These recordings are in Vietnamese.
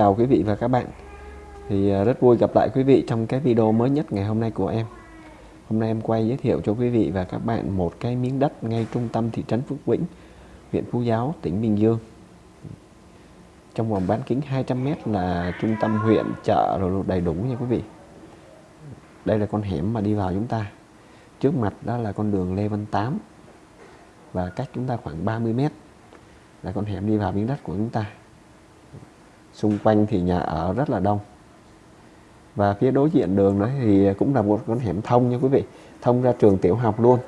chào quý vị và các bạn. Thì à, rất vui gặp lại quý vị trong cái video mới nhất ngày hôm nay của em. Hôm nay em quay giới thiệu cho quý vị và các bạn một cái miếng đất ngay trung tâm thị trấn Phước Vĩnh, huyện Phú Giáo, tỉnh Bình Dương. Trong vòng bán kính 200m là trung tâm huyện, chợ rồi đầy đủ nha quý vị. Đây là con hẻm mà đi vào chúng ta. Trước mặt đó là con đường Lê Văn Tám và cách chúng ta khoảng 30 mét. Là con hẻm đi vào miếng đất của chúng ta xung quanh thì nhà ở rất là đông. Và phía đối diện đường đấy thì cũng là một con hẻm thông nha quý vị. Thông ra trường tiểu học luôn.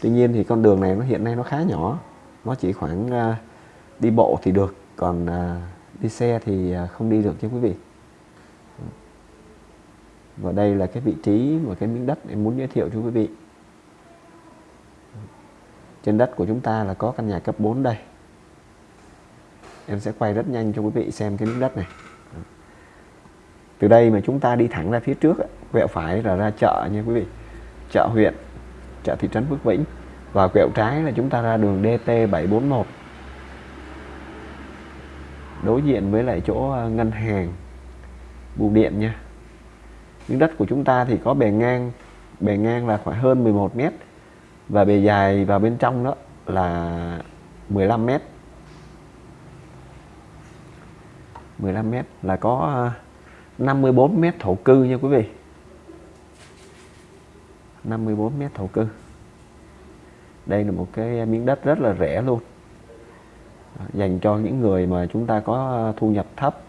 Tuy nhiên thì con đường này nó hiện nay nó khá nhỏ. Nó chỉ khoảng uh, đi bộ thì được. Còn uh, đi xe thì uh, không đi được nha quý vị. Và đây là cái vị trí và cái miếng đất em muốn giới thiệu cho quý vị. Trên đất của chúng ta là có căn nhà cấp 4 đây em sẽ quay rất nhanh cho quý vị xem cái miếng đất này. Từ đây mà chúng ta đi thẳng ra phía trước quẹo phải là ra chợ nha quý vị. Chợ huyện, chợ thị trấn Phước Vĩnh. Và quẹo trái là chúng ta ra đường DT 741 đối diện với lại chỗ à, ngân hàng, bưu điện nha. Miếng đất của chúng ta thì có bề ngang bề ngang là khoảng hơn 11 mét và bề dài vào bên trong đó là 15 mét. 15 mét là có ờ, 54 mét thổ cư nha quý vị. 54 mét thổ cư. Đây là một cái miếng đất rất là rẻ luôn. Ờ, dành cho những người mà chúng ta có ờ, thu nhập thấp.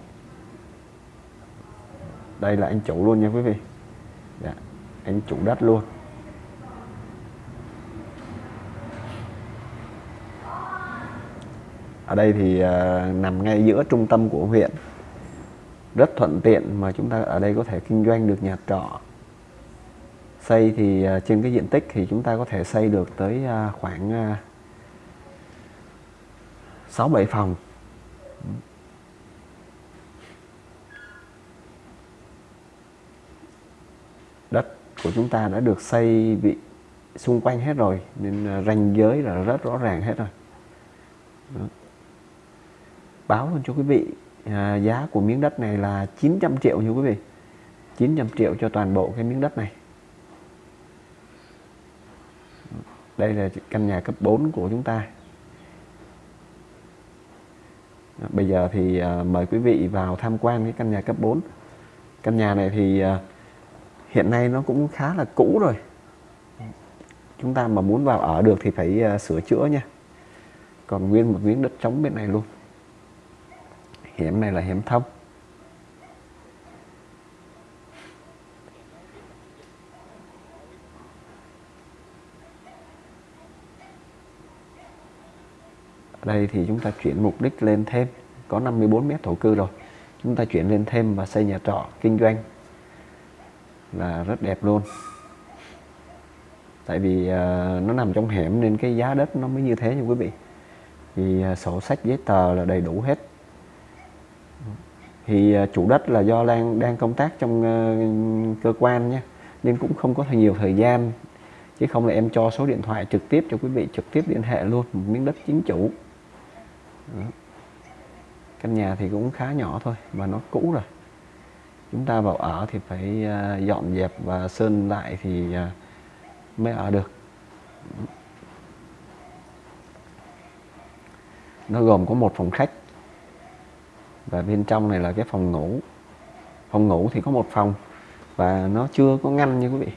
Đây là anh chủ luôn nha quý vị. Dạ, anh chủ đất luôn. Ở đây thì uh, nằm ngay giữa trung tâm của huyện. Rất thuận tiện mà chúng ta ở đây có thể kinh doanh được nhà trọ. Xây thì uh, trên cái diện tích thì chúng ta có thể xây được tới uh, khoảng uh, 6 7 phòng. Đất của chúng ta đã được xây bị xung quanh hết rồi nên ranh giới là rất rõ ràng hết rồi. Đó báo luôn cho quý vị à, giá của miếng đất này là 900 triệu như quý vị. 900 triệu cho toàn bộ cái miếng đất này. Đây là căn nhà cấp 4 của chúng ta. Bây giờ thì à, mời quý vị vào tham quan cái căn nhà cấp 4 căn nhà này thì à, hiện nay nó cũng khá là cũ rồi. Chúng ta mà muốn vào ở được thì phải à, sửa chữa nha. Còn nguyên một miếng đất trống bên này luôn hiểm này là hiểm thấp? Ở đây thì chúng ta chuyển mục đích lên thêm. Có 54 mét thổ cư rồi. Chúng ta chuyển lên thêm và xây nhà trọ kinh doanh. Là rất đẹp luôn. Tại vì uh, nó nằm trong hẻm nên cái giá đất nó mới như thế nha quý vị. Thì uh, à, sổ sách giấy tờ là đầy đủ hết thì à, chủ đất là do đang đang công tác trong uh, cơ quan nhé nên cũng không có nhiều thời gian. Chứ không là em cho số điện thoại trực tiếp cho quý vị trực tiếp liên hệ luôn một miếng đất chính chủ. Đó. căn nhà thì cũng khá nhỏ thôi và nó cũ rồi. Chúng ta vào ở thì phải uh, dọn dẹp và sơn lại thì uh, mới ở được. Nó gồm có một phòng khách và bên trong này là cái phòng ngủ. Phòng ngủ thì có một phòng và nó chưa có ngăn nha quý vị.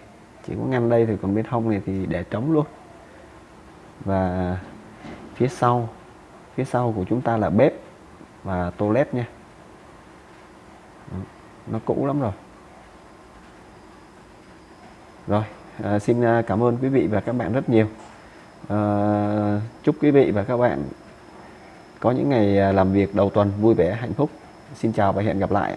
Chỉ có ngăn đây thì còn bên hông này thì để trống luôn. Và phía sau phía sau của chúng ta là bếp và toilet nha. Nó cũ lắm rồi. Rồi à, xin à, cảm ơn quý vị và các bạn rất nhiều. À, chúc quý vị và các bạn có những ngày à, làm việc đầu tuần vui vẻ, hạnh phúc. Xin chào và hẹn gặp lại.